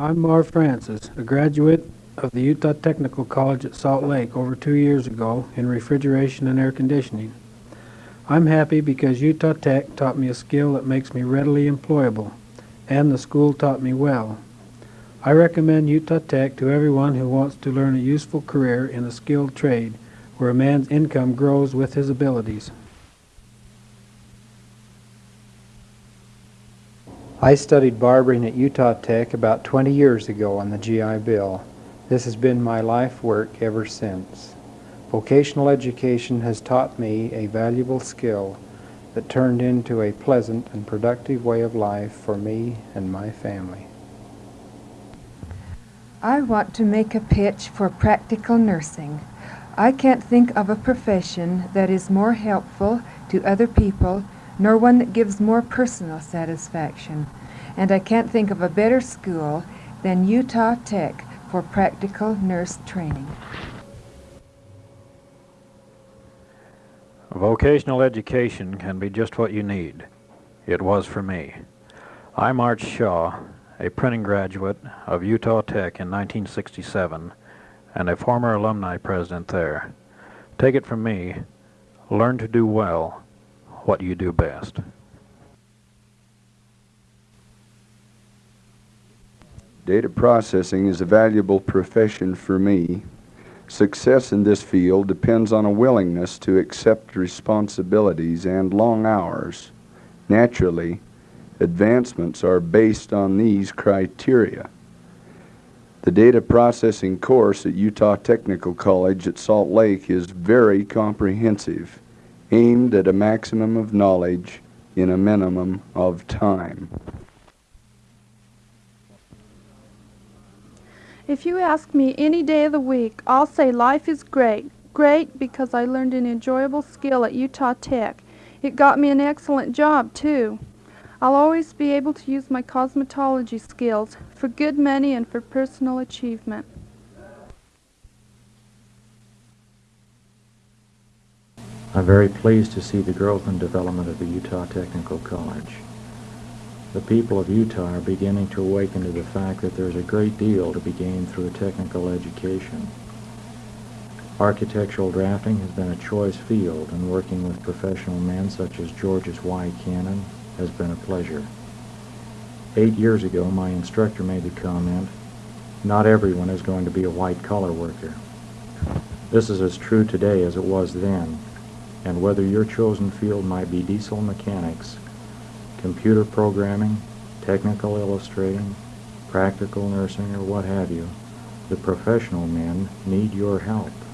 I'm Marv Francis, a graduate of the Utah Technical College at Salt Lake over two years ago in refrigeration and air conditioning. I'm happy because Utah Tech taught me a skill that makes me readily employable, and the school taught me well. I recommend Utah Tech to everyone who wants to learn a useful career in a skilled trade where a man's income grows with his abilities. I studied barbering at Utah Tech about 20 years ago on the GI Bill. This has been my life work ever since. Vocational education has taught me a valuable skill that turned into a pleasant and productive way of life for me and my family. I want to make a pitch for practical nursing. I can't think of a profession that is more helpful to other people nor one that gives more personal satisfaction. And I can't think of a better school than Utah Tech for practical nurse training. Vocational education can be just what you need. It was for me. I'm Art Shaw, a printing graduate of Utah Tech in 1967 and a former alumni president there. Take it from me, learn to do well what you do best. Data processing is a valuable profession for me. Success in this field depends on a willingness to accept responsibilities and long hours. Naturally, advancements are based on these criteria. The data processing course at Utah Technical College at Salt Lake is very comprehensive, aimed at a maximum of knowledge in a minimum of time. If you ask me any day of the week, I'll say life is great. Great because I learned an enjoyable skill at Utah Tech. It got me an excellent job, too. I'll always be able to use my cosmetology skills for good money and for personal achievement. I'm very pleased to see the growth and development of the Utah Technical College. The people of Utah are beginning to awaken to the fact that there's a great deal to be gained through a technical education. Architectural drafting has been a choice field, and working with professional men such as Georgius Y. Cannon has been a pleasure. Eight years ago, my instructor made the comment, not everyone is going to be a white-collar worker. This is as true today as it was then, and whether your chosen field might be diesel mechanics, computer programming, technical illustrating, practical nursing, or what have you, the professional men need your help.